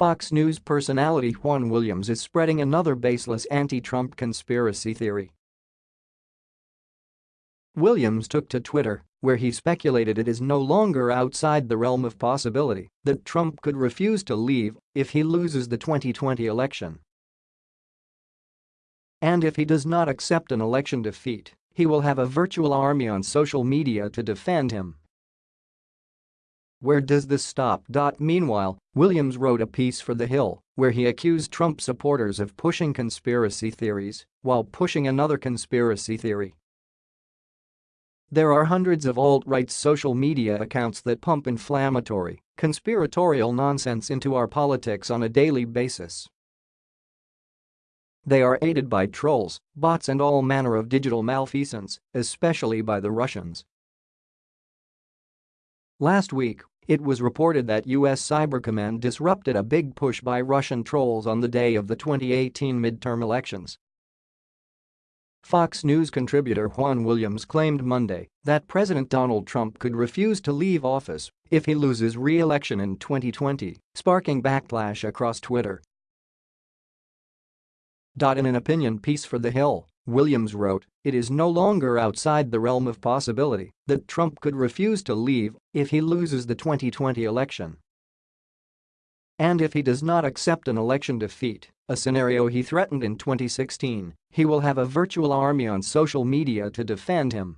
Fox News personality Juan Williams is spreading another baseless anti-Trump conspiracy theory. Williams took to Twitter, where he speculated it is no longer outside the realm of possibility that Trump could refuse to leave if he loses the 2020 election. And if he does not accept an election defeat, he will have a virtual army on social media to defend him. Where does this stop? Meanwhile, Williams wrote a piece for The Hill where he accused Trump supporters of pushing conspiracy theories while pushing another conspiracy theory. There are hundreds of alt-right social media accounts that pump inflammatory, conspiratorial nonsense into our politics on a daily basis. They are aided by trolls, bots and all manner of digital malfeasance, especially by the Russians. Last week, it was reported that U.S. Cyber Command disrupted a big push by Russian trolls on the day of the 2018 midterm elections. Fox News contributor Juan Williams claimed Monday that President Donald Trump could refuse to leave office if he loses re-election in 2020, sparking backlash across Twitter. In an opinion piece for The Hill, Williams wrote, it is no longer outside the realm of possibility that Trump could refuse to leave if he loses the 2020 election. And if he does not accept an election defeat, a scenario he threatened in 2016, he will have a virtual army on social media to defend him.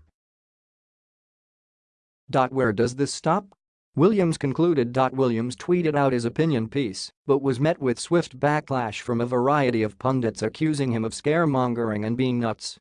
Where does this stop? Williams concluded. Williams tweeted out his opinion piece but was met with swift backlash from a variety of pundits accusing him of scaremongering and being nuts